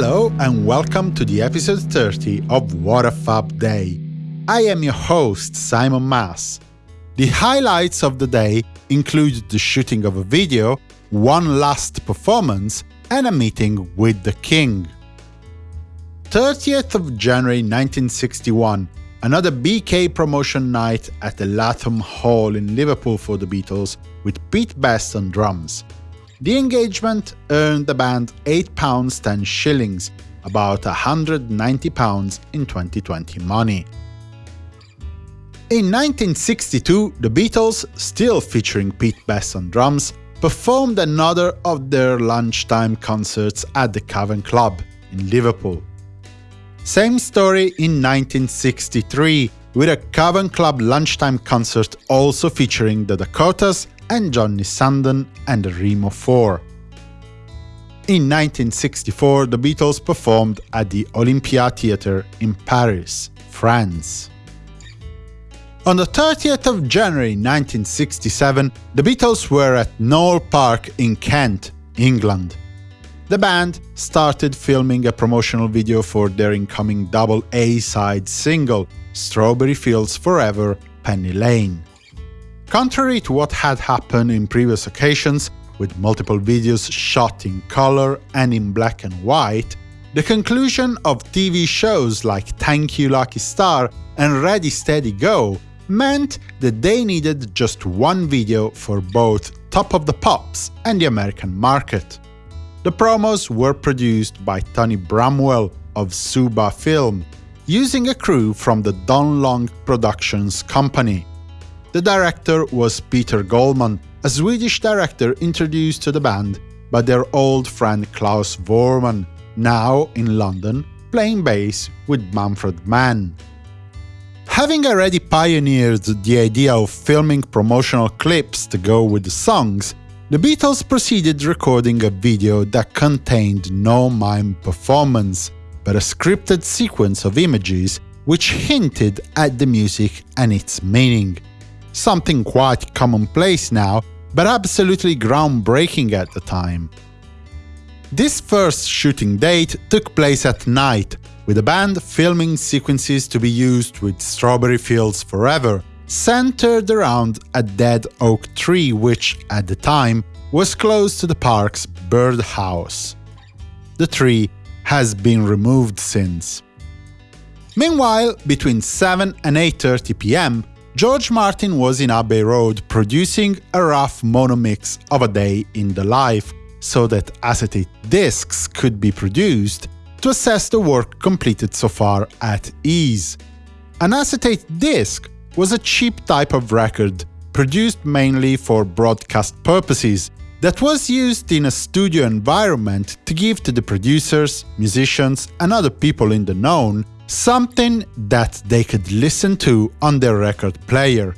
Hello and welcome to the episode 30 of What a Fab Day. I am your host, Simon Mas. The highlights of the day include the shooting of a video, one last performance, and a meeting with the King. 30th of January 1961, another BK promotion night at the Lathom Hall in Liverpool for the Beatles, with Pete Best on drums. The engagement earned the band £8 10 shillings, about £190 in 2020 money. In 1962, the Beatles, still featuring Pete Best on drums, performed another of their lunchtime concerts at the Cavern Club in Liverpool. Same story in 1963, with a Cavern Club lunchtime concert also featuring the Dakotas and Johnny Sandon and Remo 4. In 1964, the Beatles performed at the Olympia Theatre in Paris, France. On the 30th of January 1967, the Beatles were at Knole Park in Kent, England. The band started filming a promotional video for their incoming double A-side single, Strawberry Fields Forever, Penny Lane. Contrary to what had happened in previous occasions, with multiple videos shot in color and in black and white, the conclusion of TV shows like Thank You Lucky Star and Ready Steady Go meant that they needed just one video for both Top of the Pops and the American market. The promos were produced by Tony Bramwell of Suba Film, using a crew from the Don Long Productions company. The director was Peter Goldmann, a Swedish director introduced to the band by their old friend Klaus Voormann, now in London, playing bass with Manfred Mann. Having already pioneered the idea of filming promotional clips to go with the songs, the Beatles proceeded recording a video that contained no mime performance, but a scripted sequence of images which hinted at the music and its meaning something quite commonplace now, but absolutely groundbreaking at the time. This first shooting date took place at night, with the band filming sequences to be used with Strawberry Fields Forever, centered around a dead oak tree which, at the time, was close to the park's birdhouse. The tree has been removed since. Meanwhile, between 7 and 8.30 pm, George Martin was in Abbey Road producing a rough mono mix of a day in the life, so that acetate discs could be produced to assess the work completed so far at ease. An acetate disc was a cheap type of record, produced mainly for broadcast purposes, that was used in a studio environment to give to the producers, musicians and other people in the known something that they could listen to on their record player.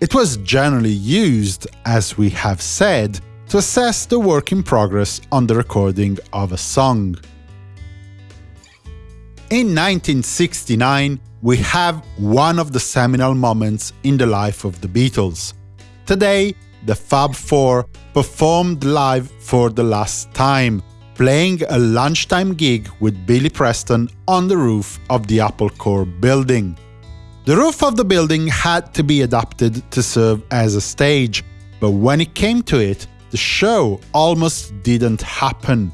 It was generally used, as we have said, to assess the work in progress on the recording of a song. In 1969, we have one of the seminal moments in the life of the Beatles. Today, the Fab Four performed live for the last time, playing a lunchtime gig with Billy Preston on the roof of the Apple Corps building. The roof of the building had to be adapted to serve as a stage, but when it came to it, the show almost didn't happen.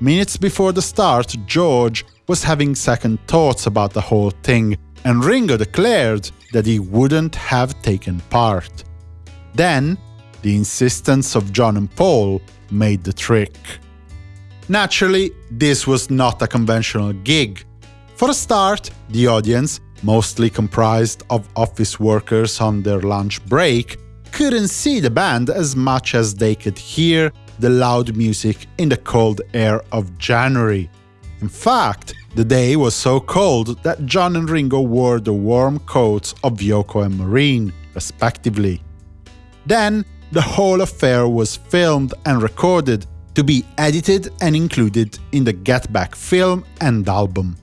Minutes before the start, George was having second thoughts about the whole thing, and Ringo declared that he wouldn't have taken part. Then, the insistence of John and Paul made the trick. Naturally, this was not a conventional gig. For a start, the audience, mostly comprised of office workers on their lunch break, couldn't see the band as much as they could hear the loud music in the cold air of January. In fact, the day was so cold that John and Ringo wore the warm coats of Yoko and Maureen, respectively. Then, the whole affair was filmed and recorded to be edited and included in the Get Back film and album.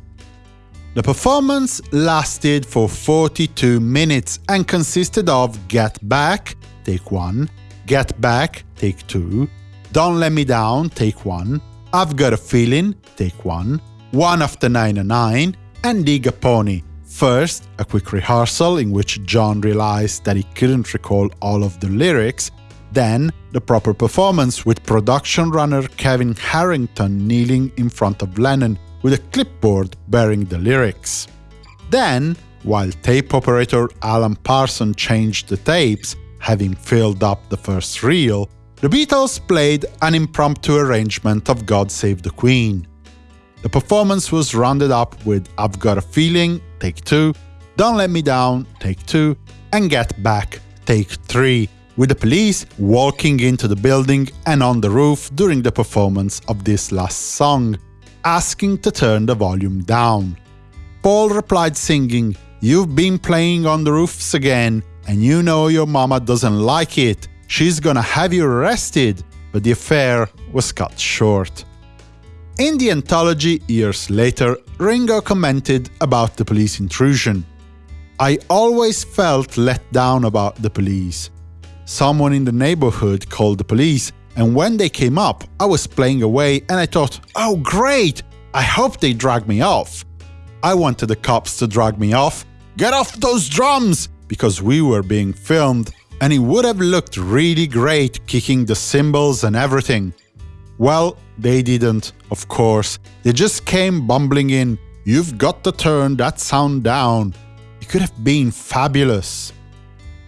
The performance lasted for 42 minutes and consisted of Get Back, take 1, Get Back, take 2, Don't Let Me Down, take 1, I've Got a Feeling, take one, One After 909, and Dig a Pony. First, a quick rehearsal in which John realized that he couldn't recall all of the lyrics, then, the proper performance with production runner Kevin Harrington kneeling in front of Lennon with a clipboard bearing the lyrics. Then, while tape operator Alan Parson changed the tapes, having filled up the first reel, the Beatles played an impromptu arrangement of God Save the Queen. The performance was rounded up with I've Got a Feeling, take 2, Don't Let Me Down, take 2, and Get Back, take 3, with the police walking into the building and on the roof during the performance of this last song, asking to turn the volume down. Paul replied singing, You've been playing on the roofs again, and you know your mama doesn't like it, she's gonna have you arrested, but the affair was cut short. In the anthology years later, Ringo commented about the police intrusion. I always felt let down about the police. Someone in the neighborhood called the police, and when they came up, I was playing away and I thought, oh great, I hope they drag me off. I wanted the cops to drag me off. Get off those drums! Because we were being filmed and it would have looked really great kicking the cymbals and everything. Well, they didn't, of course. They just came bumbling in. You've got to turn that sound down. It could have been fabulous.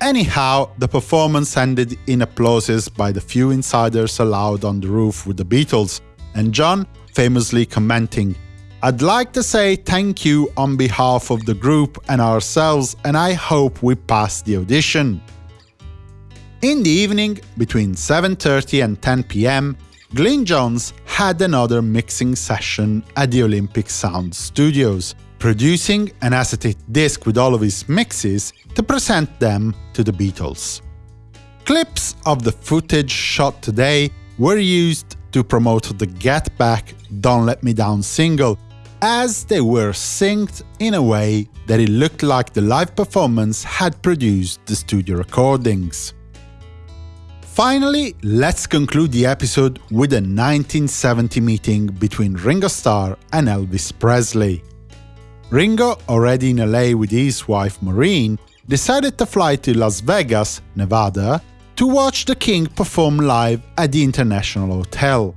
Anyhow, the performance ended in applauses by the few insiders allowed on the roof with the Beatles, and John famously commenting, I'd like to say thank you on behalf of the group and ourselves, and I hope we pass the audition. In the evening, between 7.30 and 10 pm, Glyn Johns had another mixing session at the Olympic Sound Studios, producing an acetate disc with all of his mixes to present them to the Beatles. Clips of the footage shot today were used to promote the Get Back Don't Let Me Down single, as they were synced in a way that it looked like the live performance had produced the studio recordings. Finally, let's conclude the episode with a 1970 meeting between Ringo Starr and Elvis Presley. Ringo, already in LA with his wife Maureen, decided to fly to Las Vegas, Nevada, to watch the King perform live at the International Hotel.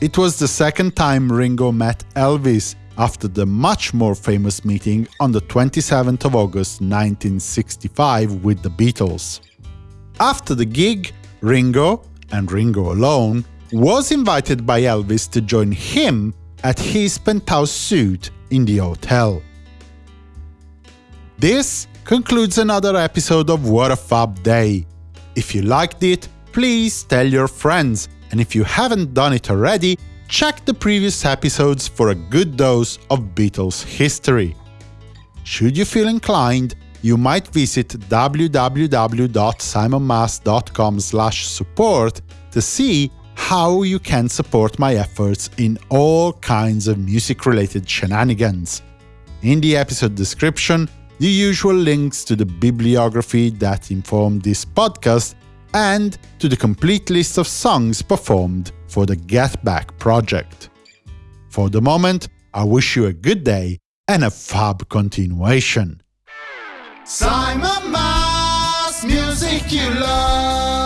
It was the second time Ringo met Elvis after the much more famous meeting on the 27th of August 1965 with the Beatles. After the gig, Ringo, and Ringo alone, was invited by Elvis to join him at his penthouse suite in the hotel. This concludes another episode of What a Fab Day. If you liked it, please tell your friends, and if you haven't done it already, check the previous episodes for a good dose of Beatles history. Should you feel inclined, you might visit www.simonmas.com support to see how you can support my efforts in all kinds of music-related shenanigans. In the episode description, the usual links to the bibliography that informed this podcast and to the complete list of songs performed for the Get Back project. For the moment, I wish you a good day and a fab continuation. Simon Mas, music you love.